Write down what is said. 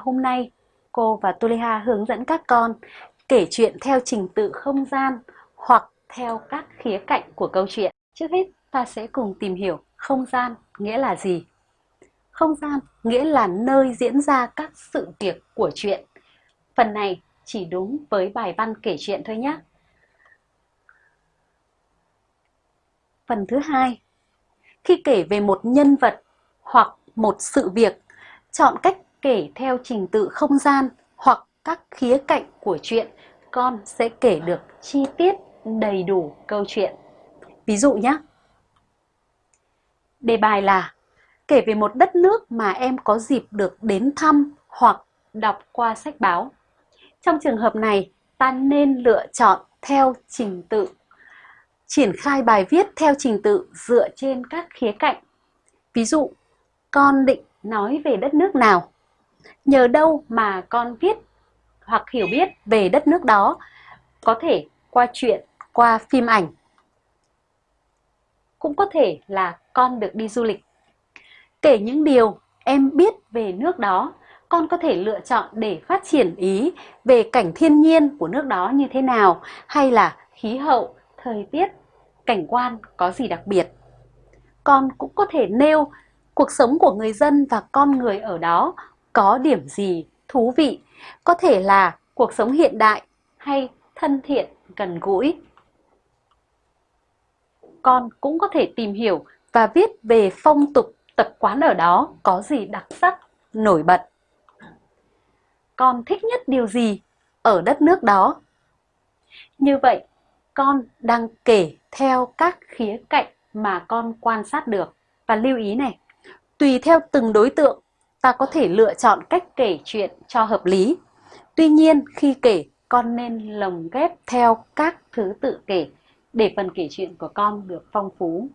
hôm nay, cô và Tuliha hướng dẫn các con kể chuyện theo trình tự không gian hoặc theo các khía cạnh của câu chuyện. Trước hết, ta sẽ cùng tìm hiểu không gian nghĩa là gì. Không gian nghĩa là nơi diễn ra các sự việc của chuyện. Phần này chỉ đúng với bài văn kể chuyện thôi nhé. Phần thứ hai, khi kể về một nhân vật hoặc một sự việc, chọn cách kể theo trình tự không gian hoặc các khía cạnh của chuyện, con sẽ kể được chi tiết đầy đủ câu chuyện. Ví dụ nhé. Đề bài là kể về một đất nước mà em có dịp được đến thăm hoặc đọc qua sách báo. Trong trường hợp này, ta nên lựa chọn theo trình tự. Triển khai bài viết theo trình tự dựa trên các khía cạnh. Ví dụ, con định nói về đất nước nào? Nhờ đâu mà con viết hoặc hiểu biết về đất nước đó? Có thể qua chuyện, qua phim ảnh. Cũng có thể là con được đi du lịch. Kể những điều em biết về nước đó, con có thể lựa chọn để phát triển ý về cảnh thiên nhiên của nước đó như thế nào hay là khí hậu, thời tiết, cảnh quan có gì đặc biệt. Con cũng có thể nêu cuộc sống của người dân và con người ở đó có điểm gì thú vị, có thể là cuộc sống hiện đại hay thân thiện, gần gũi. Con cũng có thể tìm hiểu và viết về phong tục tập quán ở đó có gì đặc sắc, nổi bật. Con thích nhất điều gì ở đất nước đó? Như vậy, con đang kể theo các khía cạnh mà con quan sát được. Và lưu ý này, tùy theo từng đối tượng, ta có thể lựa chọn cách kể chuyện cho hợp lý. Tuy nhiên, khi kể, con nên lồng ghép theo các thứ tự kể để phần kể chuyện của con được phong phú.